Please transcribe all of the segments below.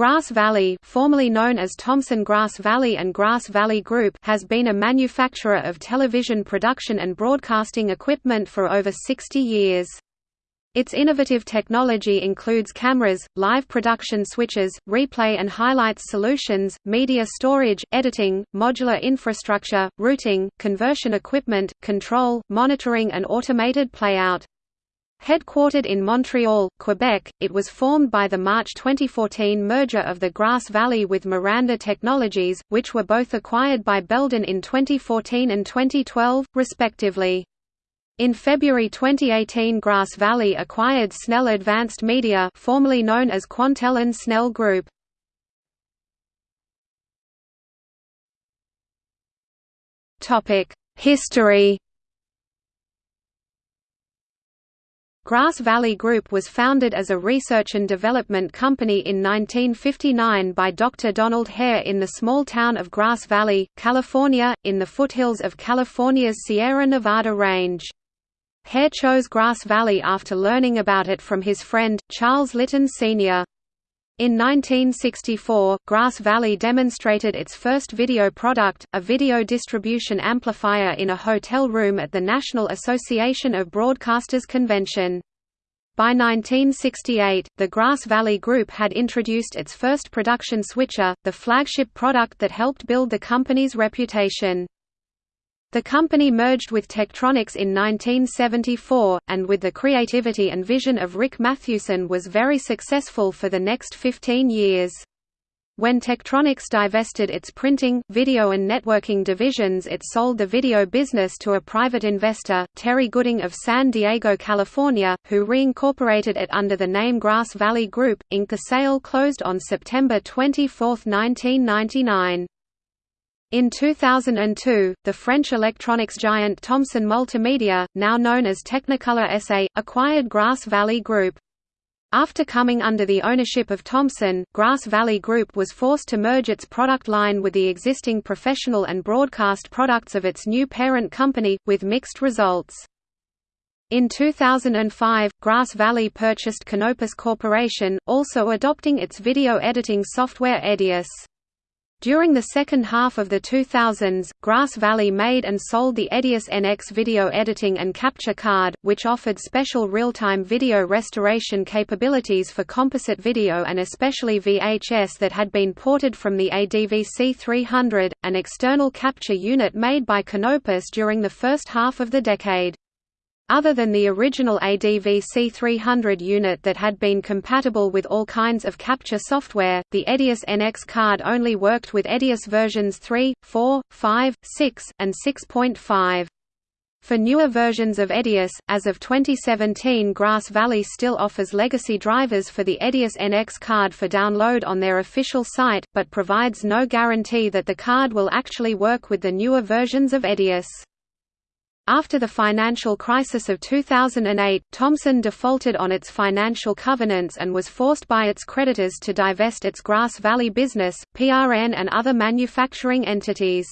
Grass Valley formerly known as Thomson Grass Valley and Grass Valley Group has been a manufacturer of television production and broadcasting equipment for over 60 years. Its innovative technology includes cameras, live production switches, replay and highlights solutions, media storage, editing, modular infrastructure, routing, conversion equipment, control, monitoring and automated playout. Headquartered in Montreal, Quebec, it was formed by the March 2014 merger of the Grass Valley with Miranda Technologies, which were both acquired by Belden in 2014 and 2012, respectively. In February 2018 Grass Valley acquired Snell Advanced Media formerly known as Quantel and Snell Group. History Grass Valley Group was founded as a research and development company in 1959 by Dr. Donald Hare in the small town of Grass Valley, California, in the foothills of California's Sierra Nevada range. Hare chose Grass Valley after learning about it from his friend, Charles Litton Sr. In 1964, Grass Valley demonstrated its first video product, a video distribution amplifier in a hotel room at the National Association of Broadcasters convention. By 1968, the Grass Valley Group had introduced its first production switcher, the flagship product that helped build the company's reputation. The company merged with Tektronix in 1974, and with the creativity and vision of Rick Mathewson was very successful for the next 15 years. When Tektronix divested its printing, video and networking divisions it sold the video business to a private investor, Terry Gooding of San Diego, California, who reincorporated it under the name Grass Valley Group, Inc. The sale closed on September 24, 1999. In 2002, the French electronics giant Thomson Multimedia, now known as Technicolor SA, acquired Grass Valley Group. After coming under the ownership of Thomson, Grass Valley Group was forced to merge its product line with the existing professional and broadcast products of its new parent company, with mixed results. In 2005, Grass Valley purchased Canopus Corporation, also adopting its video editing software Edius. During the second half of the 2000s, Grass Valley made and sold the Edius NX video editing and capture card, which offered special real-time video restoration capabilities for composite video and especially VHS that had been ported from the ADVC 300, an external capture unit made by Canopus during the first half of the decade. Other than the original ADVC 300 unit that had been compatible with all kinds of capture software, the Edius NX card only worked with Edius versions 3, 4, 5, 6, and 6.5. For newer versions of Edius, as of 2017 Grass Valley still offers legacy drivers for the Edius NX card for download on their official site, but provides no guarantee that the card will actually work with the newer versions of Edius. After the financial crisis of 2008, Thomson defaulted on its financial covenants and was forced by its creditors to divest its Grass Valley business, PRN and other manufacturing entities.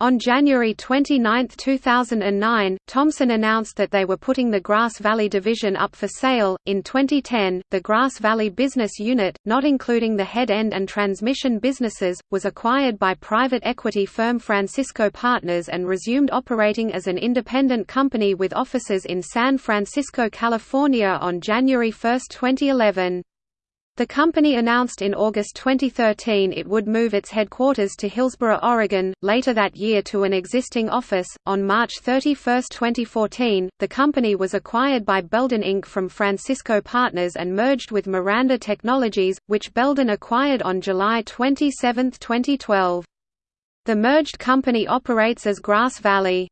On January 29, 2009, Thomson announced that they were putting the Grass Valley division up for sale. In 2010, the Grass Valley business unit, not including the head end and transmission businesses, was acquired by private equity firm Francisco Partners and resumed operating as an independent company with offices in San Francisco, California on January 1, 2011. The company announced in August 2013 it would move its headquarters to Hillsboro, Oregon, later that year to an existing office. On March 31, 2014, the company was acquired by Belden Inc. from Francisco Partners and merged with Miranda Technologies, which Belden acquired on July 27, 2012. The merged company operates as Grass Valley.